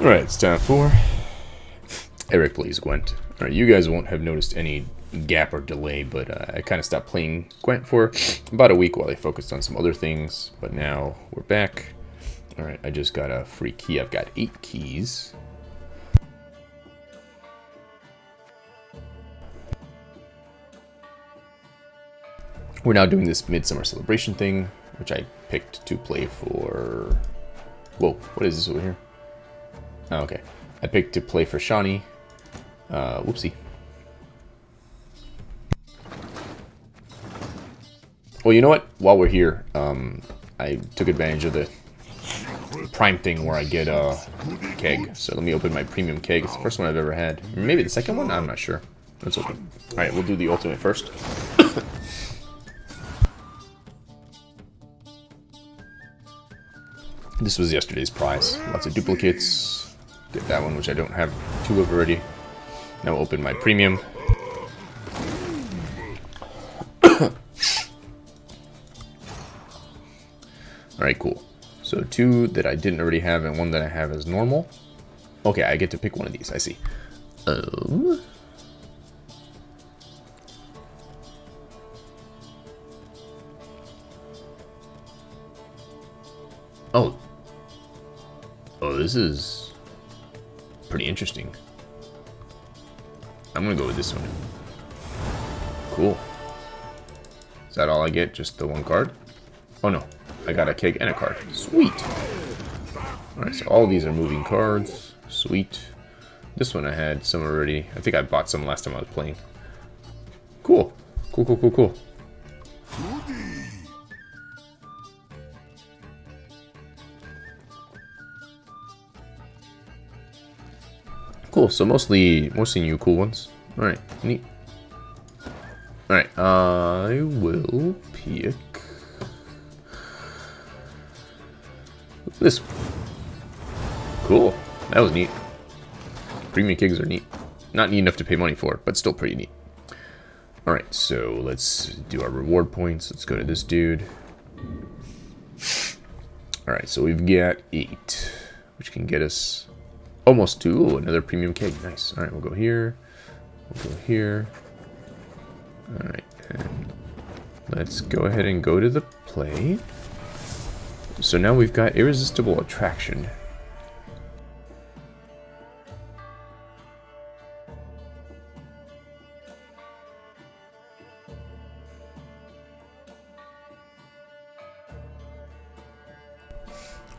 Alright, it's time for Eric plays Gwent. Alright, you guys won't have noticed any gap or delay, but uh, I kind of stopped playing Gwent for about a week while I focused on some other things, but now we're back. Alright, I just got a free key. I've got eight keys. We're now doing this Midsummer Celebration thing, which I picked to play for... Whoa, what is this over here? Oh, okay. I picked to play for Shawnee. Uh, whoopsie. Well, you know what? While we're here, um, I took advantage of the Prime thing where I get a keg. So let me open my premium keg. It's the first one I've ever had. Maybe the second one? I'm not sure. Let's open. Alright, we'll do the ultimate first. this was yesterday's prize. Lots of duplicates. Get that one, which I don't have two of already. Now open my premium. Alright, cool. So two that I didn't already have and one that I have as normal. Okay, I get to pick one of these, I see. Um... Oh. Oh, this is pretty interesting. I'm gonna go with this one. Cool. Is that all I get? Just the one card? Oh no, I got a keg and a card. Sweet. Alright, so all these are moving cards. Sweet. This one I had some already. I think I bought some last time I was playing. Cool. Cool, cool, cool, cool. Cool, so mostly, mostly new cool ones. Alright, neat. Alright, I will pick... This. Cool. That was neat. Premium kegs are neat. Not neat enough to pay money for, but still pretty neat. Alright, so let's do our reward points. Let's go to this dude. Alright, so we've got eight, which can get us almost to ooh, another premium keg. Nice. Alright, we'll go here. We'll go here. Alright, and let's go ahead and go to the play. So now we've got Irresistible Attraction.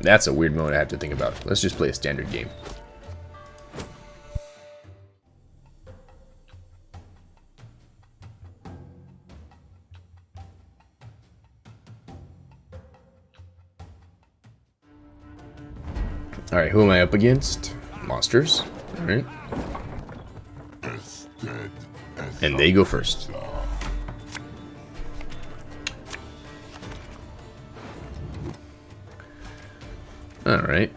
That's a weird mode I have to think about. Let's just play a standard game. Alright, who am I up against? Monsters. Alright. And they go first. Alright.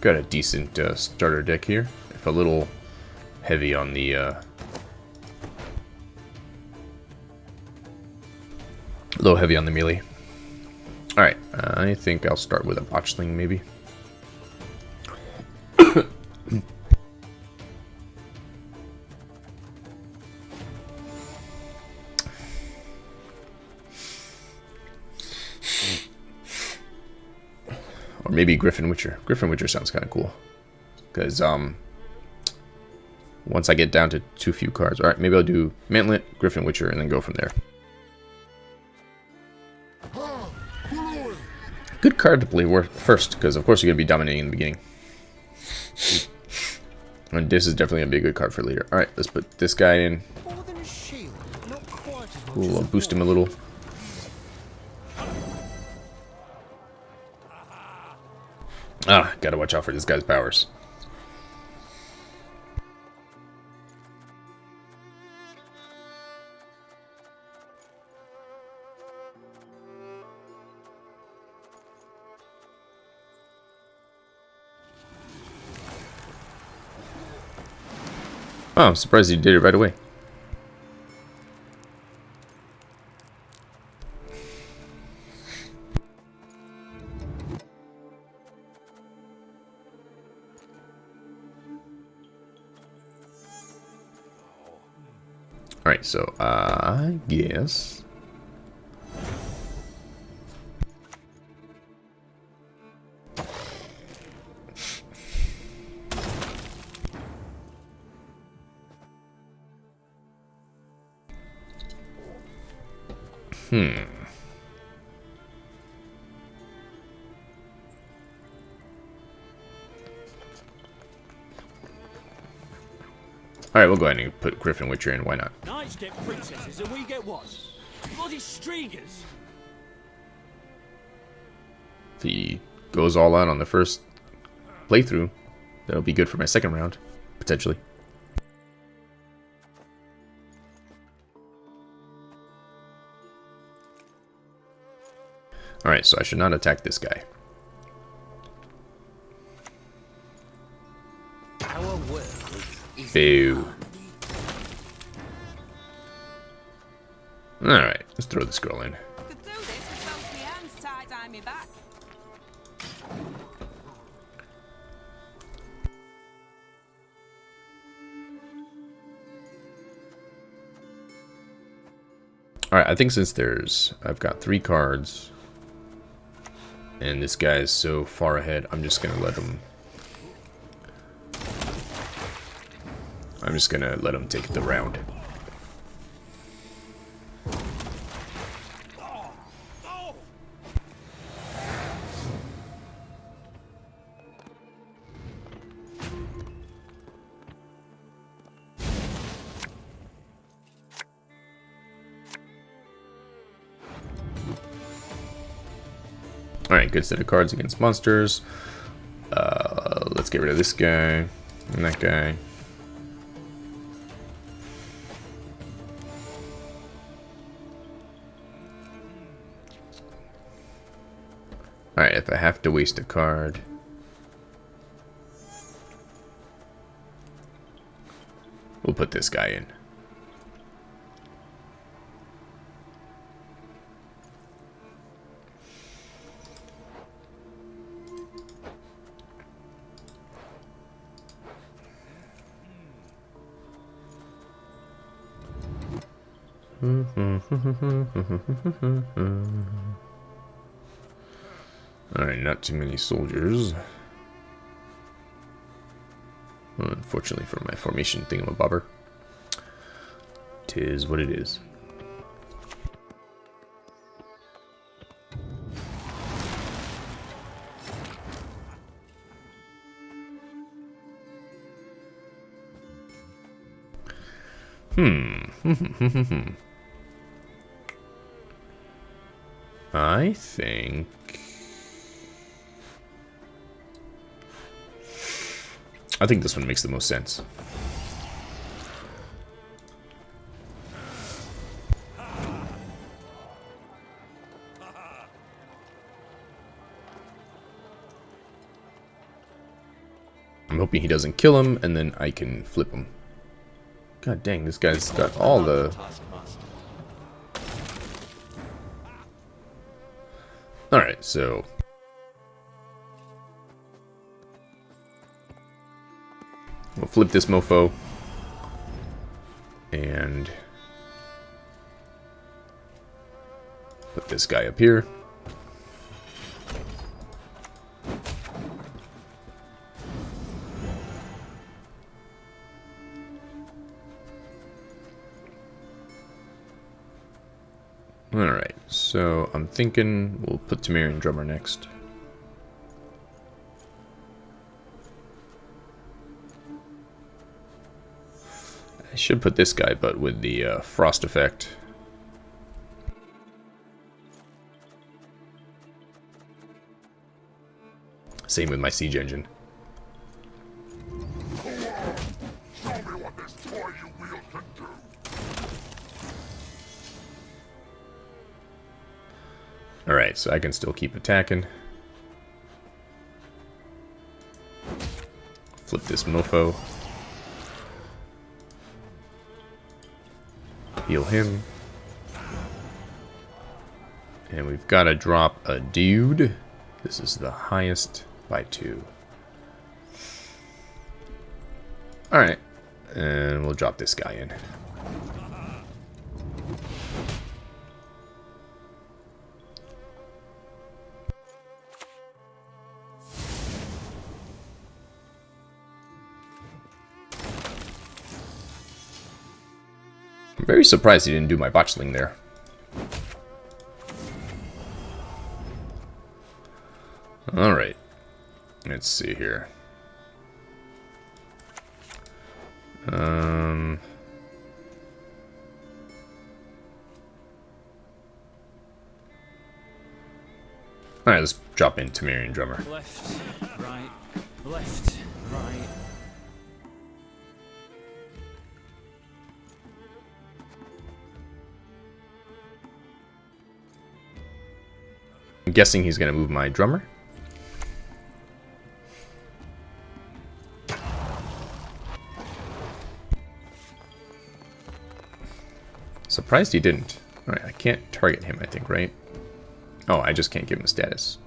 Got a decent uh, starter deck here. If a little heavy on the... Uh, a little heavy on the melee. I think I'll start with a botchling maybe. or maybe Griffin Witcher. Griffin Witcher sounds kind of cool. Because, um, once I get down to too few cards. Alright, maybe I'll do Mantlet, Griffin Witcher, and then go from there. Good card to play first, because of course you're going to be dominating in the beginning. And this is definitely going to be a good card for later. Alright, let's put this guy in. We'll boost him a little. Ah, gotta watch out for this guy's powers. Oh, I'm surprised you did it right away. Alright, so I guess Hmm. Alright, we'll go ahead and put Griffin Witcher in. Why not? Knights get princesses and we get what? Bloody streakers. If he goes all out on the first playthrough, that'll be good for my second round, potentially. Alright, so I should not attack this guy. Boo. Alright, let's throw this girl in. Alright, I think since there's... I've got three cards. And this guy is so far ahead, I'm just going to let him... I'm just going to let him take the round. Set of cards against monsters. Uh, let's get rid of this guy and that guy. Alright, if I have to waste a card... We'll put this guy in. Alright, not too many soldiers. Unfortunately for my formation thingamabobber. Tis what it is. Hmm. I think... I think this one makes the most sense. I'm hoping he doesn't kill him, and then I can flip him. God dang, this guy's got all the... so... We'll flip this mofo. And... Put this guy up here. I'm thinking we'll put Temerian Drummer next. I should put this guy, but with the uh, frost effect. Same with my siege engine. Alright, so I can still keep attacking. Flip this mofo. Heal him. And we've got to drop a dude. This is the highest by two. Alright. And we'll drop this guy in. I'm very surprised he didn't do my botchling there. Alright. Let's see here. Um... Alright, let's drop in Temerian Drummer. Left, right, left, right. I'm guessing he's going to move my drummer. Surprised he didn't. Alright, I can't target him, I think, right? Oh, I just can't give him status.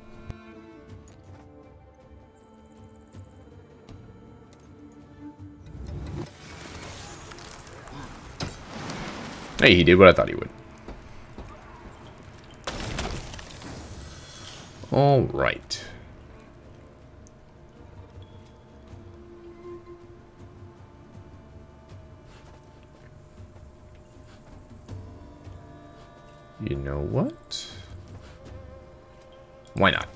Hey, he did what I thought he would. All right. You know what? Why not?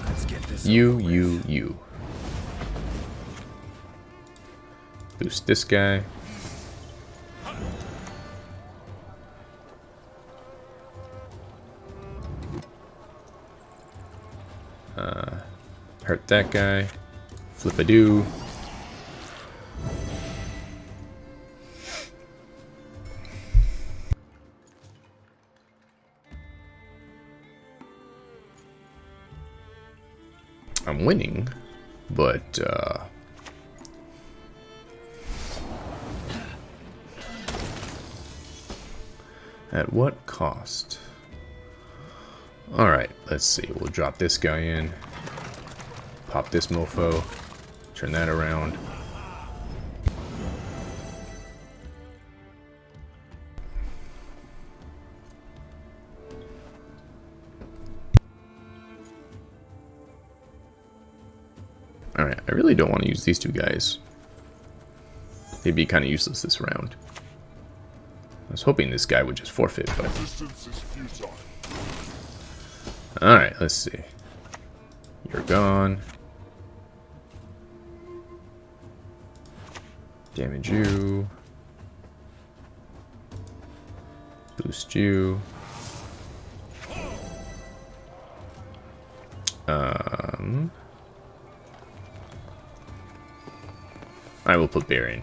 Let's get this. You, you, you. Boost this guy. That guy. Flip a do. I'm winning, but uh, at what cost? All right, let's see. We'll drop this guy in, pop this mofo, turn that around. Alright, I really don't want to use these two guys. They'd be kind of useless this round. I was hoping this guy would just forfeit, but... Alright, let's see. You're gone. Damage you. Boost you. Um... I will put bear in.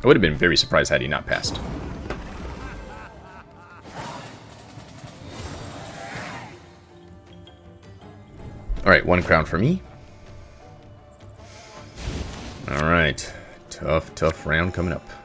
I would have been very surprised had he not passed. One crown for me. Alright. Tough, tough round coming up.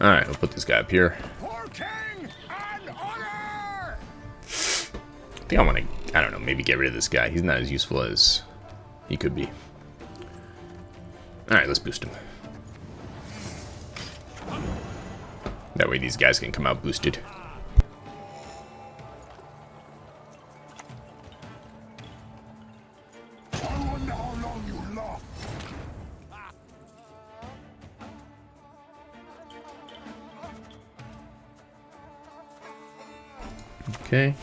Alright, we'll put this guy up here. For king and honor! I think I want to, I don't know, maybe get rid of this guy. He's not as useful as he could be. Alright, let's boost him. That way these guys can come out boosted. Okay.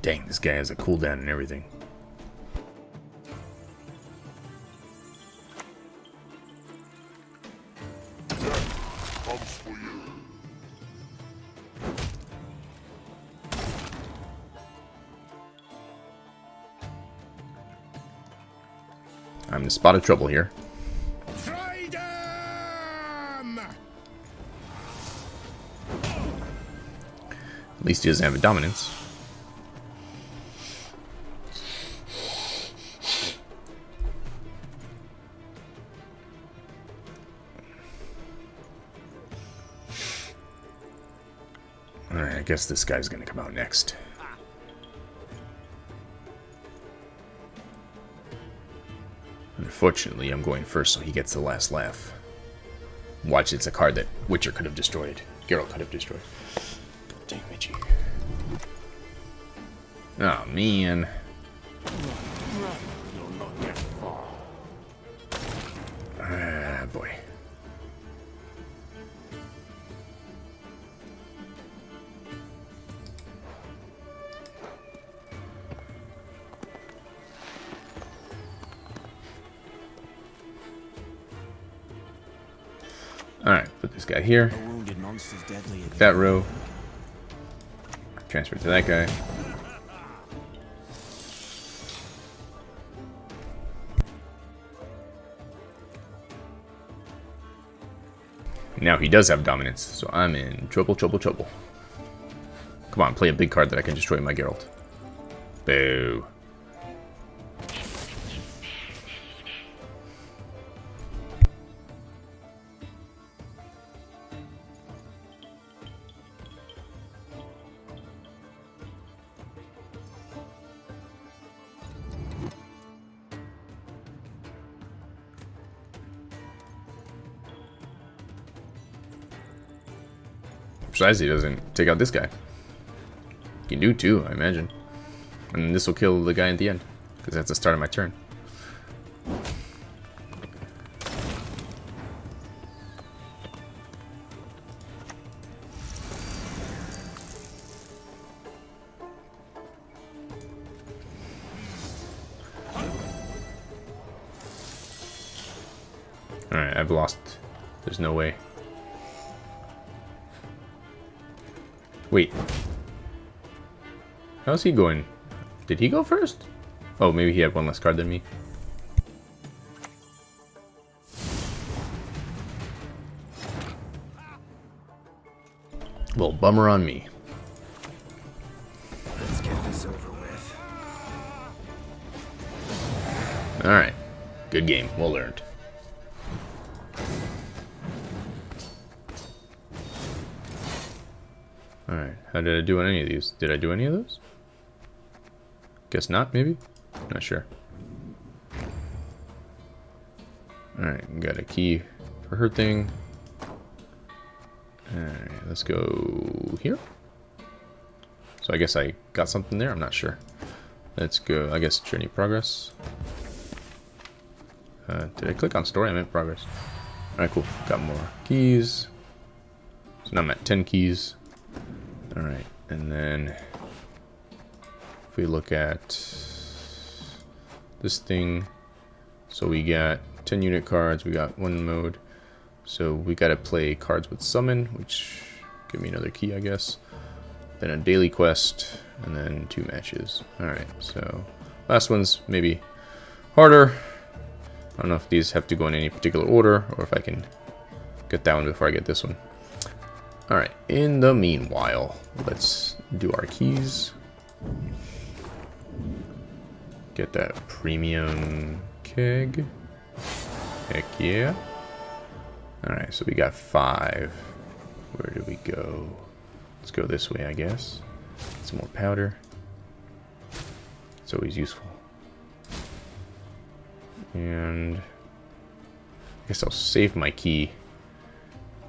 Dang, this guy has a cooldown and everything. Spot of trouble here. At least he doesn't have a dominance. Alright, I guess this guy's gonna come out next. Unfortunately, I'm going first, so he gets the last laugh. Watch, it's a card that Witcher could have destroyed. Geralt could have destroyed. Dang Mitchy. Oh, man. Guy here. That row. Transfer to that guy. Now he does have dominance, so I'm in trouble, trouble, trouble. Come on, play a big card that I can destroy my Geralt. Boo. Besides, he doesn't take out this guy. He can do two, I imagine. And this will kill the guy at the end. Because that's the start of my turn. Alright, I've lost. There's no way. Wait. How's he going? Did he go first? Oh, maybe he had one less card than me. Well, bummer on me. Let's get this over with. Alright. Good game. Well learned. How did I do on any of these? Did I do any of those? Guess not, maybe? Not sure. Alright, got a key for her thing. Alright, let's go here. So I guess I got something there, I'm not sure. Let's go, I guess, journey progress. Uh, did I click on story? I meant progress. Alright, cool. Got more keys. So now I'm at 10 keys. Alright, and then if we look at this thing, so we got 10 unit cards, we got one mode. So we gotta play cards with summon, which give me another key, I guess. Then a daily quest, and then two matches. Alright, so last one's maybe harder. I don't know if these have to go in any particular order, or if I can get that one before I get this one. Alright, in the meanwhile, let's do our keys. Get that premium keg. Heck yeah. Alright, so we got five. Where do we go? Let's go this way, I guess. Some more powder. It's always useful. And I guess I'll save my key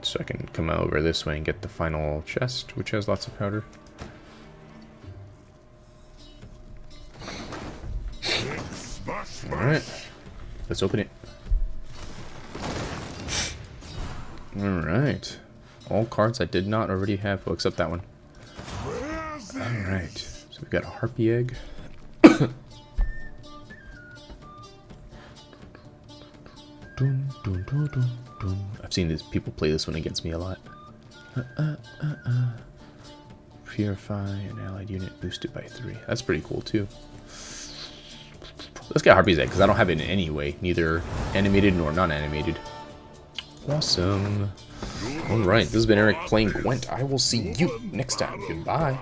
so I can come over this way and get the final chest, which has lots of powder. Alright, let's open it. Alright, all cards I did not already have, well, except that one. Alright, so we've got a harpy egg. Dun, dun, dun. I've seen these people play this one against me a lot. Uh, uh, uh, uh. Purify an allied unit boosted by three. That's pretty cool too. Let's get Harpy's Egg because I don't have it in any way, neither animated nor non-animated. Awesome. Alright, this has been Eric playing Gwent. I will see you next time. Goodbye.